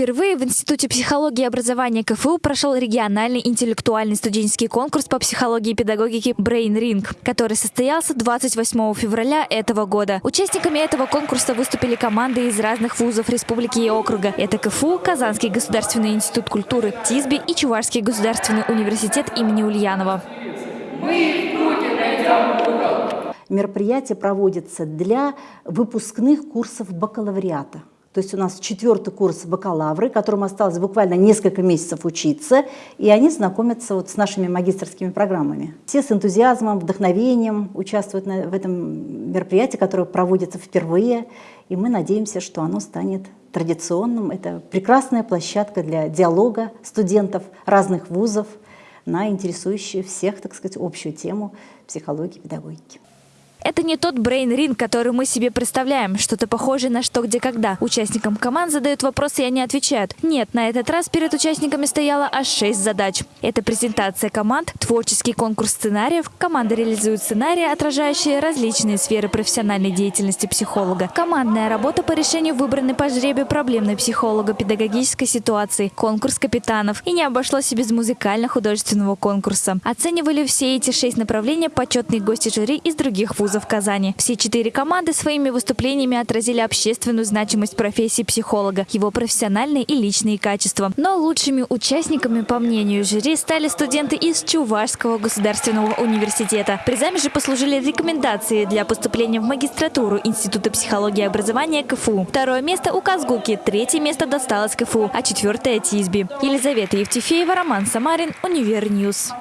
Впервые в Институте психологии и образования КФУ прошел региональный интеллектуальный студенческий конкурс по психологии и педагогике Brain Ring, который состоялся 28 февраля этого года. Участниками этого конкурса выступили команды из разных вузов республики и округа. Это КФУ, Казанский государственный институт культуры, ТИСБИ и Чувашский государственный университет имени Ульянова. Мероприятие проводится для выпускных курсов бакалавриата. То есть у нас четвертый курс бакалавры, которым осталось буквально несколько месяцев учиться, и они знакомятся вот с нашими магистрскими программами. Все с энтузиазмом, вдохновением участвуют в этом мероприятии, которое проводится впервые, и мы надеемся, что оно станет традиционным. Это прекрасная площадка для диалога студентов разных вузов на интересующую всех, так сказать, общую тему психологии и педагогики. Это не тот брейн-ринг, который мы себе представляем, что-то похожее на что, где, когда. Участникам команд задают вопросы, и они отвечают. Нет, на этот раз перед участниками стояло аж шесть задач. Это презентация команд, творческий конкурс сценариев, команда реализует сценарии, отражающие различные сферы профессиональной деятельности психолога, командная работа по решению выбранной по жребию проблемной психолого-педагогической ситуации, конкурс капитанов. И не обошлось и без музыкально-художественного конкурса. Оценивали все эти шесть направлений почетные гости жюри из других вузов вузов Казани. Все четыре команды своими выступлениями отразили общественную значимость профессии психолога, его профессиональные и личные качества. Но лучшими участниками, по мнению жюри, стали студенты из Чувашского государственного университета. Призами же послужили рекомендации для поступления в магистратуру Института психологии и образования КФУ. Второе место у Казгуки, третье место досталось КФУ, а четвертое – ТИСБИ. Елизавета Евтефеева, Роман Самарин, Univer News.